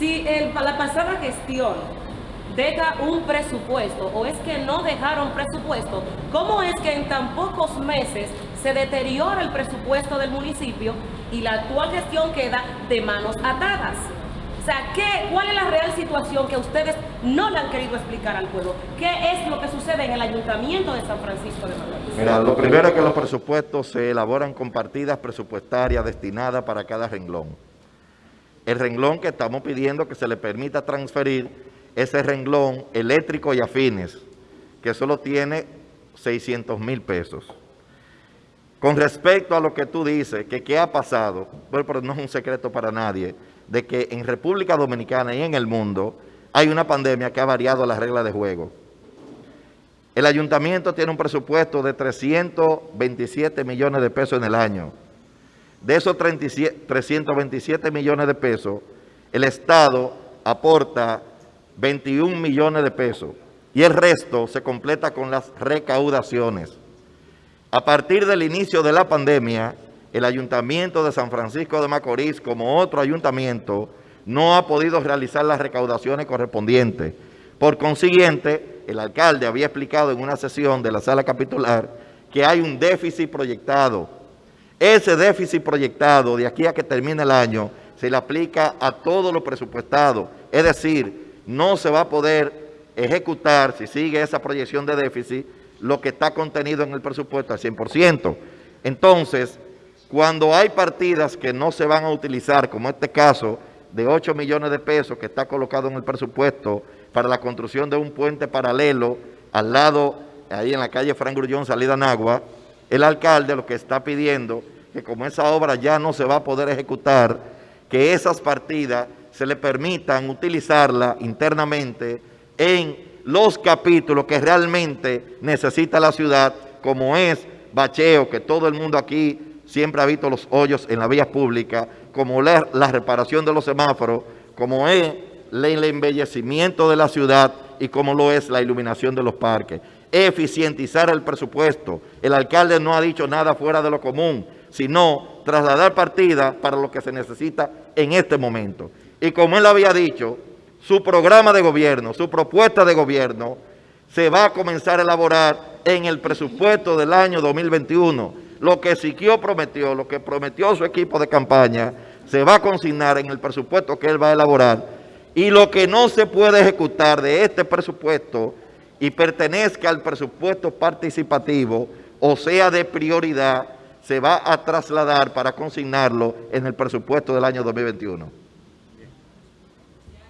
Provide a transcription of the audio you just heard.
Si el, la pasada gestión deja un presupuesto o es que no dejaron presupuesto, ¿cómo es que en tan pocos meses se deteriora el presupuesto del municipio y la actual gestión queda de manos atadas? O sea, ¿qué, ¿cuál es la real situación que ustedes no le han querido explicar al pueblo? ¿Qué es lo que sucede en el Ayuntamiento de San Francisco de Macorís? Mira, lo primero es que los presupuestos se elaboran con partidas presupuestarias destinadas para cada renglón. El renglón que estamos pidiendo que se le permita transferir ese renglón eléctrico y afines, que solo tiene 600 mil pesos. Con respecto a lo que tú dices, que qué ha pasado, bueno, pero no es un secreto para nadie, de que en República Dominicana y en el mundo hay una pandemia que ha variado las reglas de juego. El ayuntamiento tiene un presupuesto de 327 millones de pesos en el año. De esos 327 millones de pesos, el Estado aporta 21 millones de pesos y el resto se completa con las recaudaciones. A partir del inicio de la pandemia, el Ayuntamiento de San Francisco de Macorís, como otro ayuntamiento, no ha podido realizar las recaudaciones correspondientes. Por consiguiente, el alcalde había explicado en una sesión de la sala capitular que hay un déficit proyectado. Ese déficit proyectado, de aquí a que termine el año, se le aplica a todo lo presupuestado. Es decir, no se va a poder ejecutar, si sigue esa proyección de déficit, lo que está contenido en el presupuesto al 100%. Entonces, cuando hay partidas que no se van a utilizar, como este caso de 8 millones de pesos que está colocado en el presupuesto para la construcción de un puente paralelo al lado, ahí en la calle Fran Grullón, salida Nagua, el alcalde lo que está pidiendo que como esa obra ya no se va a poder ejecutar, que esas partidas se le permitan utilizarla internamente en los capítulos que realmente necesita la ciudad, como es bacheo, que todo el mundo aquí siempre ha visto los hoyos en la vía pública, como la, la reparación de los semáforos, como es el embellecimiento de la ciudad y como lo es la iluminación de los parques. Eficientizar el presupuesto. El alcalde no ha dicho nada fuera de lo común, sino trasladar partida para lo que se necesita en este momento. Y como él había dicho, su programa de gobierno, su propuesta de gobierno, se va a comenzar a elaborar en el presupuesto del año 2021. Lo que Siquio prometió, lo que prometió su equipo de campaña, se va a consignar en el presupuesto que él va a elaborar. Y lo que no se puede ejecutar de este presupuesto y pertenezca al presupuesto participativo, o sea de prioridad, se va a trasladar para consignarlo en el presupuesto del año 2021.